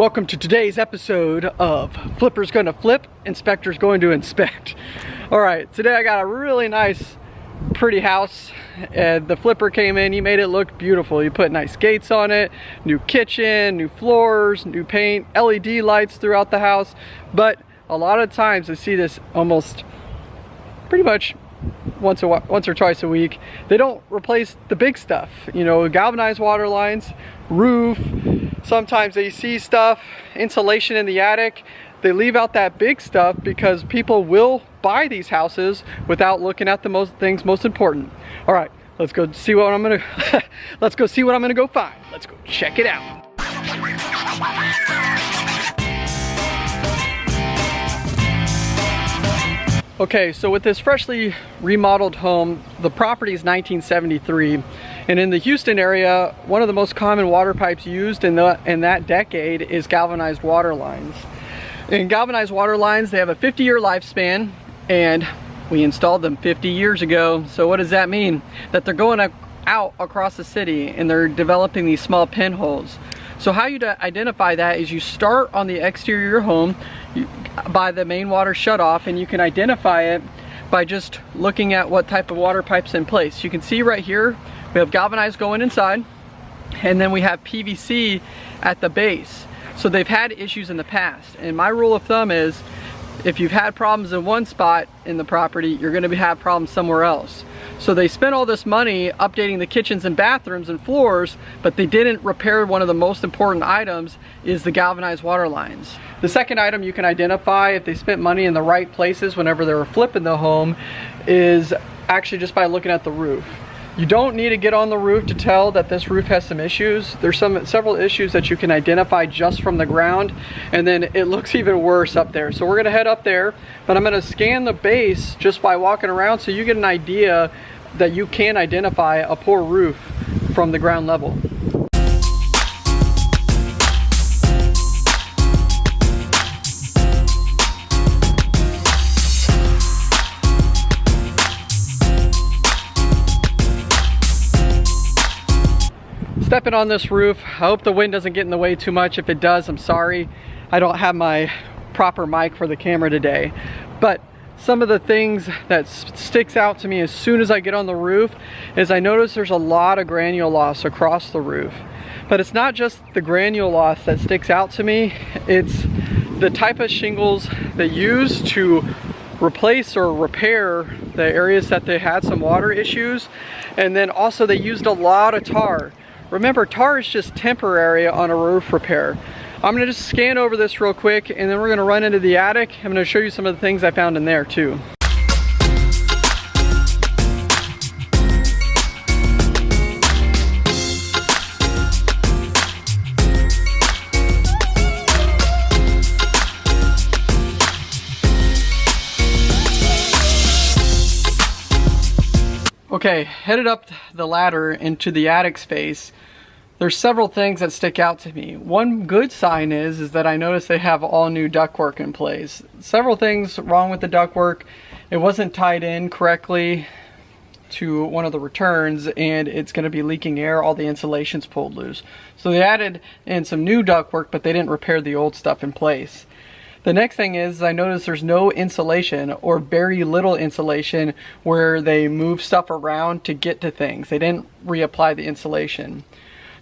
Welcome to today's episode of Flipper's Gonna Flip, Inspector's Going to Inspect. All right, today I got a really nice, pretty house. And the flipper came in, he made it look beautiful. He put nice gates on it, new kitchen, new floors, new paint, LED lights throughout the house. But a lot of times I see this almost pretty much once a once or twice a week. They don't replace the big stuff, you know, galvanized water lines, roof, sometimes see stuff, insulation in the attic. They leave out that big stuff because people will buy these houses without looking at the most things most important. All right, let's go see what I'm gonna, let's go see what I'm gonna go find. Let's go check it out. Okay, so with this freshly remodeled home, the property is 1973, and in the Houston area, one of the most common water pipes used in, the, in that decade is galvanized water lines. In galvanized water lines, they have a 50-year lifespan, and we installed them 50 years ago. So what does that mean? That they're going out across the city and they're developing these small pinholes. So how you identify that is you start on the exterior of your home you, by the main water shutoff and you can identify it by just looking at what type of water pipe's in place. You can see right here, we have galvanized going inside and then we have PVC at the base. So they've had issues in the past. And my rule of thumb is if you've had problems in one spot in the property, you're gonna have problems somewhere else. So they spent all this money updating the kitchens and bathrooms and floors, but they didn't repair one of the most important items is the galvanized water lines. The second item you can identify if they spent money in the right places whenever they were flipping the home is actually just by looking at the roof. You don't need to get on the roof to tell that this roof has some issues. There's some several issues that you can identify just from the ground and then it looks even worse up there. So we're gonna head up there, but I'm gonna scan the base just by walking around so you get an idea that you can identify a poor roof from the ground level. Stepping on this roof. I hope the wind doesn't get in the way too much. If it does, I'm sorry. I don't have my proper mic for the camera today. But some of the things that sticks out to me as soon as I get on the roof is I notice there's a lot of granule loss across the roof. But it's not just the granule loss that sticks out to me, it's the type of shingles they use to replace or repair the areas that they had some water issues. And then also they used a lot of tar. Remember, tar is just temporary on a roof repair. I'm gonna just scan over this real quick and then we're gonna run into the attic. I'm gonna show you some of the things I found in there too. Okay, headed up the ladder into the attic space. There's several things that stick out to me. One good sign is, is that I notice they have all new ductwork in place. Several things wrong with the ductwork. It wasn't tied in correctly to one of the returns and it's going to be leaking air all the insulation's pulled loose so they added in some new ductwork but they didn't repair the old stuff in place the next thing is I notice there's no insulation or very little insulation where they move stuff around to get to things. They didn't reapply the insulation.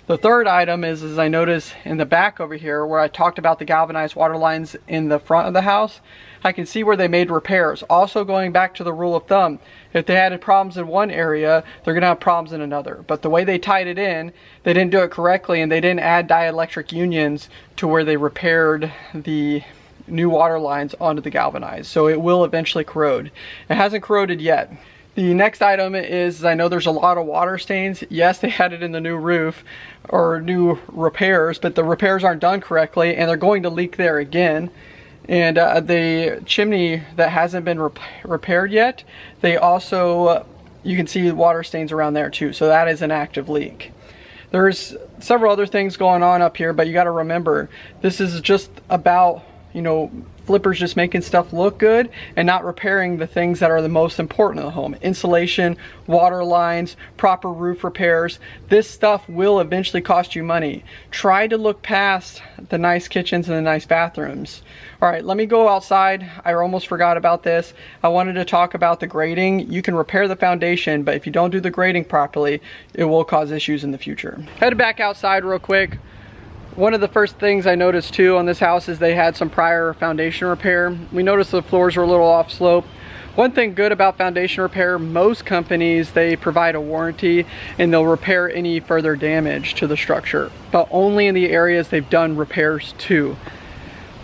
The third item is, is I notice in the back over here where I talked about the galvanized water lines in the front of the house, I can see where they made repairs. Also going back to the rule of thumb, if they had problems in one area, they're gonna have problems in another. But the way they tied it in, they didn't do it correctly and they didn't add dielectric unions to where they repaired the new water lines onto the galvanized. So it will eventually corrode. It hasn't corroded yet. The next item is, I know there's a lot of water stains. Yes, they had it in the new roof or new repairs, but the repairs aren't done correctly and they're going to leak there again. And uh, the chimney that hasn't been rep repaired yet, they also, uh, you can see water stains around there too. So that is an active leak. There's several other things going on up here, but you gotta remember, this is just about you know, flippers just making stuff look good and not repairing the things that are the most important in the home. Insulation, water lines, proper roof repairs. This stuff will eventually cost you money. Try to look past the nice kitchens and the nice bathrooms. All right, let me go outside. I almost forgot about this. I wanted to talk about the grading. You can repair the foundation, but if you don't do the grading properly, it will cause issues in the future. Head back outside real quick. One of the first things I noticed too on this house is they had some prior foundation repair. We noticed the floors were a little off slope. One thing good about foundation repair, most companies, they provide a warranty and they'll repair any further damage to the structure, but only in the areas they've done repairs to.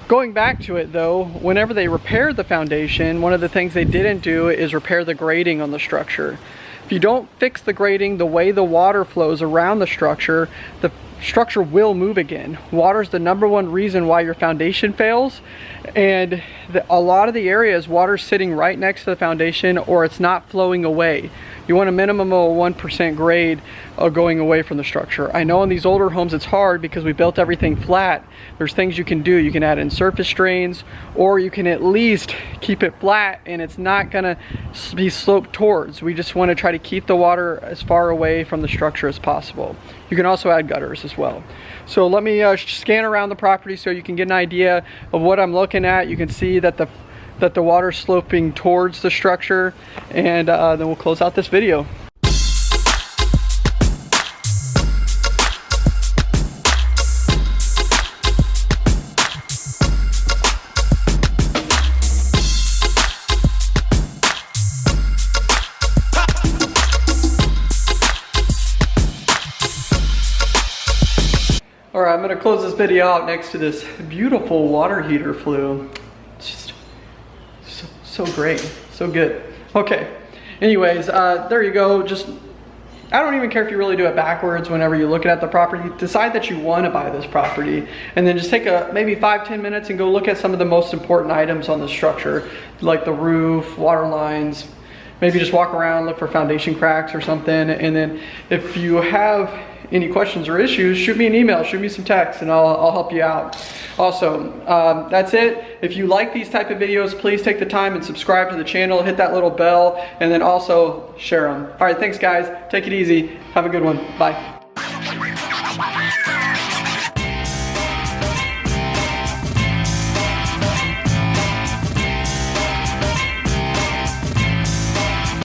Going back to it though, whenever they repaired the foundation, one of the things they didn't do is repair the grading on the structure. If you don't fix the grading, the way the water flows around the structure, the structure will move again. Water is the number one reason why your foundation fails. And the, a lot of the areas, water's sitting right next to the foundation or it's not flowing away. You want a minimum of a 1% grade uh, going away from the structure. I know in these older homes it's hard because we built everything flat. There's things you can do. You can add in surface drains or you can at least keep it flat and it's not gonna be sloped towards. We just wanna try to keep the water as far away from the structure as possible. You can also add gutters as well. So let me uh, scan around the property so you can get an idea of what I'm looking at. You can see that the that the water's sloping towards the structure and uh, then we'll close out this video. All right, I'm gonna close this video out next to this beautiful water heater flue. So great, so good. Okay, anyways, uh, there you go. Just, I don't even care if you really do it backwards whenever you're looking at the property. Decide that you wanna buy this property and then just take a maybe five, ten minutes and go look at some of the most important items on the structure, like the roof, water lines, maybe just walk around, look for foundation cracks or something. And then if you have any questions or issues, shoot me an email, shoot me some text, and I'll, I'll help you out. Also, um, that's it. If you like these type of videos, please take the time and subscribe to the channel, hit that little bell, and then also share them. All right, thanks guys. Take it easy. Have a good one. Bye.